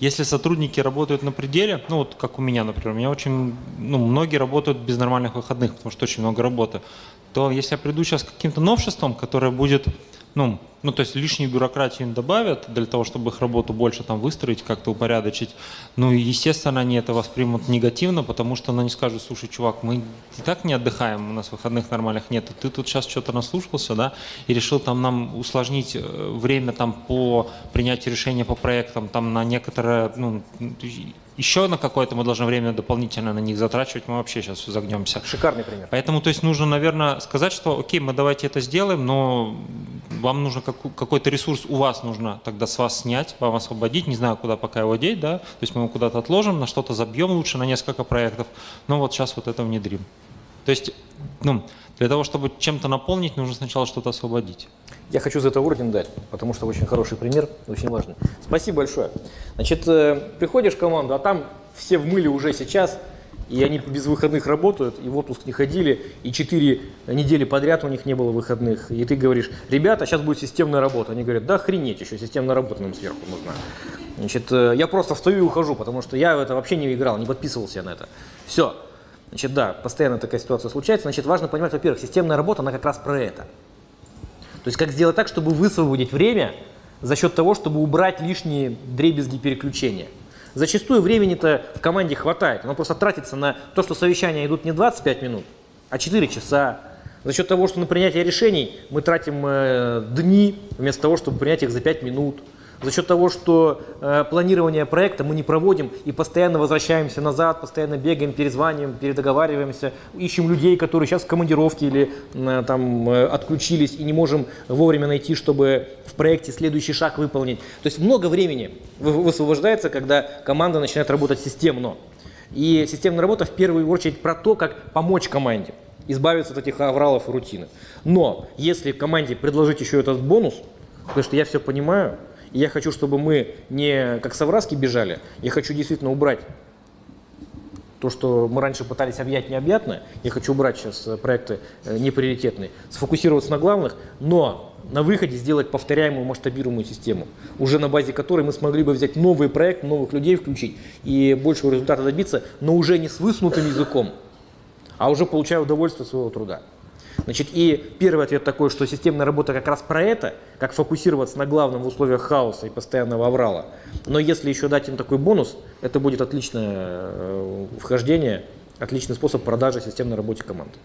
если сотрудники работают на пределе, ну вот как у меня, например, у меня очень, ну многие работают без нормальных выходных, потому что очень много работы, то если я приду сейчас к каким-то новшествам, которое будет ну, ну, то есть лишнюю бюрократию им добавят для того, чтобы их работу больше там выстроить, как-то упорядочить. Ну, и, естественно, они это воспримут негативно, потому что они скажут, слушай, чувак, мы и так не отдыхаем, у нас выходных нормальных нет, ты тут сейчас что-то наслушался, да, и решил там нам усложнить э, время там по принятию решения по проектам, там на некоторое, ну, еще на какое-то мы должны время дополнительно на них затрачивать, мы вообще сейчас загнемся. Шикарный пример. Поэтому, то есть, нужно, наверное, сказать, что, окей, мы давайте это сделаем, но вам нужно какой-то ресурс у вас нужно тогда с вас снять, вам освободить, не знаю, куда пока его деть, да, то есть мы его куда-то отложим, на что-то забьем лучше, на несколько проектов, но вот сейчас вот это внедрим. То есть, ну, для того, чтобы чем-то наполнить, нужно сначала что-то освободить. Я хочу за это орден дать, потому что очень хороший пример, очень важный. Спасибо большое. Значит, э, приходишь в команду, а там все в мыле уже сейчас, и они без выходных работают, и в отпуск не ходили, и 4 недели подряд у них не было выходных. И ты говоришь, ребята, сейчас будет системная работа. Они говорят, да охренеть, еще системная работа нам сверху нужна. Значит, э, я просто встаю и ухожу, потому что я в это вообще не играл, не подписывался на это. Все. Значит, да, постоянно такая ситуация случается. Значит, важно понимать, во-первых, системная работа, она как раз про это. То есть как сделать так, чтобы высвободить время за счет того, чтобы убрать лишние дребезги переключения. Зачастую времени-то в команде хватает, оно просто тратится на то, что совещания идут не 25 минут, а 4 часа. За счет того, что на принятие решений мы тратим э, дни, вместо того, чтобы принять их за 5 минут за счет того, что э, планирование проекта мы не проводим и постоянно возвращаемся назад, постоянно бегаем, перезваниваем, передоговариваемся, ищем людей, которые сейчас в командировке или э, там э, отключились и не можем вовремя найти, чтобы в проекте следующий шаг выполнить. То есть много времени высвобождается, когда команда начинает работать системно. И системная работа в первую очередь про то, как помочь команде избавиться от этих авралов и рутины. Но если команде предложить еще этот бонус, потому что я все понимаю, и я хочу, чтобы мы не как совраски бежали, я хочу действительно убрать то, что мы раньше пытались объять необъятное, я хочу убрать сейчас э, проекты э, неприоритетные, сфокусироваться на главных, но на выходе сделать повторяемую масштабируемую систему, уже на базе которой мы смогли бы взять новый проект, новых людей включить и большего результата добиться, но уже не с высунутым языком, а уже получая удовольствие от своего труда. Значит, и первый ответ такой, что системная работа как раз про это, как фокусироваться на главном в условиях хаоса и постоянного аврала. Но если еще дать им такой бонус, это будет отличное э, вхождение, отличный способ продажи системной работе команды.